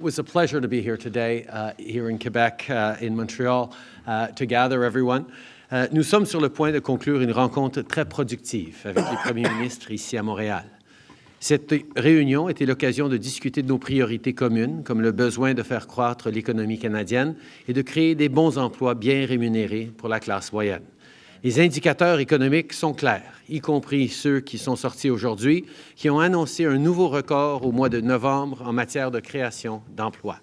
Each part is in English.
It was a pleasure to be here today, uh, here in Quebec, uh, in Montreal, uh, to gather everyone. Uh, nous sommes sur le point de conclure une rencontre très productive avec les premiers ministres ici à Montréal. Cette réunion était l'occasion de discuter de nos priorités communes, comme le besoin de faire croître l'économie canadienne et de créer des bons emplois bien rémunérés pour la classe moyenne. Les indicateurs économiques sont clairs, y compris ceux qui sont sortis aujourd'hui, qui ont annoncé un nouveau record au mois de novembre en matière de création d'emplois.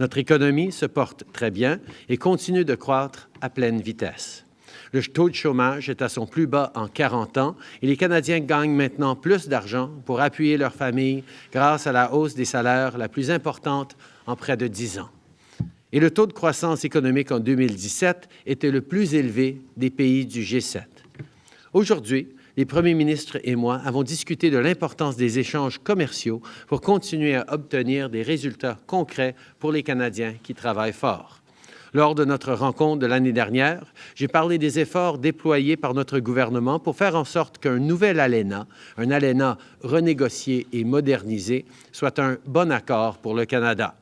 Notre économie se porte très bien et continue de croître à pleine vitesse. Le taux de chômage est à son plus bas en 40 ans et les Canadiens gagnent maintenant plus d'argent pour appuyer leur famille grâce à la hausse des salaires la plus importante en près de 10 ans et le taux de croissance économique en 2017 était le plus élevé des pays du G7. Aujourd'hui, les premiers ministres et moi avons discuté de l'importance des échanges commerciaux pour continuer à obtenir des résultats concrets pour les Canadiens qui travaillent fort. Lors de notre rencontre de l'année dernière, j'ai parlé des efforts déployés par notre gouvernement pour faire en sorte qu'un nouvel ALENA, un ALENA renégocié et modernisé, soit un bon accord pour le Canada.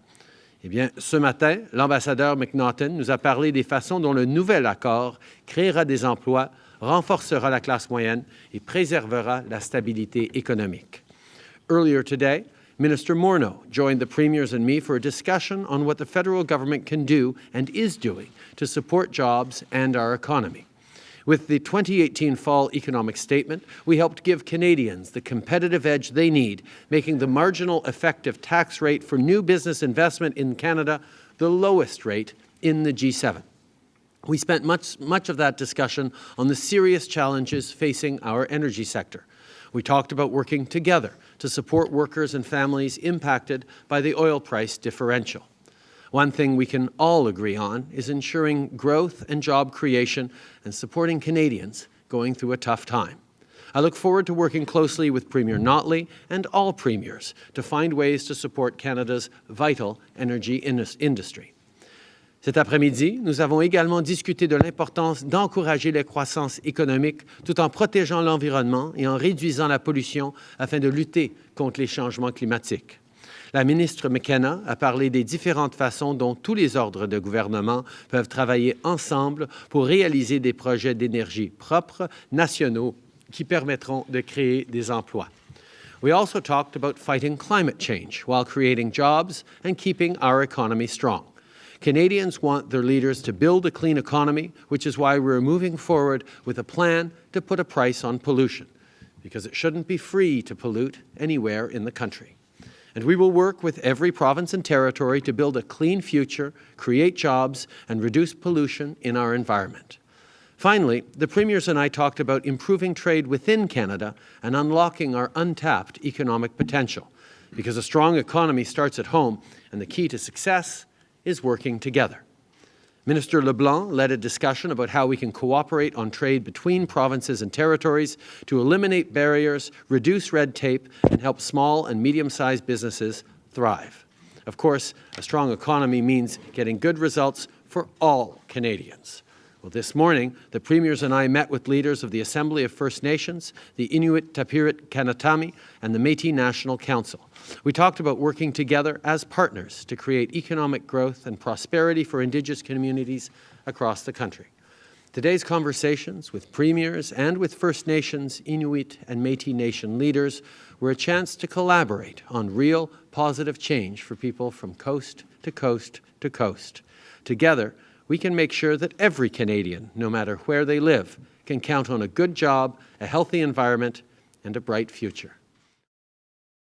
Eh bien, ce matin, l'ambassadeur McNaughton nous a parlé des façons dont le nouvel accord créera des emplois, renforcera la classe moyenne et préservera la stabilité économique. Earlier today, Minister Morneau joined the premiers and me for a discussion on what the federal government can do and is doing to support jobs and our economy. With the 2018 Fall Economic Statement, we helped give Canadians the competitive edge they need, making the marginal effective tax rate for new business investment in Canada the lowest rate in the G7. We spent much, much of that discussion on the serious challenges facing our energy sector. We talked about working together to support workers and families impacted by the oil price differential. One thing we can all agree on is ensuring growth and job creation and supporting Canadians going through a tough time. I look forward to working closely with Premier Notley and all premiers to find ways to support Canada's vital energy industry. Cet après-midi, nous avons également discuté de l'importance d'encourager la croissance économique tout en protégeant l'environnement et en réduisant la pollution afin de lutter contre les changements climatiques. La ministre McKenna a parlé des différentes façons dont tous les ordres de gouvernement peuvent travailler ensemble pour réaliser des projets d'énergie propres, nationaux, qui permettront de créer des emplois. We also talked about fighting climate change while creating jobs and keeping our economy strong. Canadians want their leaders to build a clean economy, which is why we're moving forward with a plan to put a price on pollution, because it shouldn't be free to pollute anywhere in the country and we will work with every province and territory to build a clean future, create jobs, and reduce pollution in our environment. Finally, the Premiers and I talked about improving trade within Canada and unlocking our untapped economic potential, because a strong economy starts at home, and the key to success is working together. Minister LeBlanc led a discussion about how we can cooperate on trade between provinces and territories to eliminate barriers, reduce red tape, and help small and medium-sized businesses thrive. Of course, a strong economy means getting good results for all Canadians. Well, this morning, the Premiers and I met with leaders of the Assembly of First Nations, the Inuit Tapiriit Kanatami, and the Métis National Council. We talked about working together as partners to create economic growth and prosperity for Indigenous communities across the country. Today's conversations with premiers and with First Nations, Inuit and Métis Nation leaders were a chance to collaborate on real positive change for people from coast to coast to coast. Together, we can make sure that every Canadian, no matter where they live, can count on a good job, a healthy environment, and a bright future.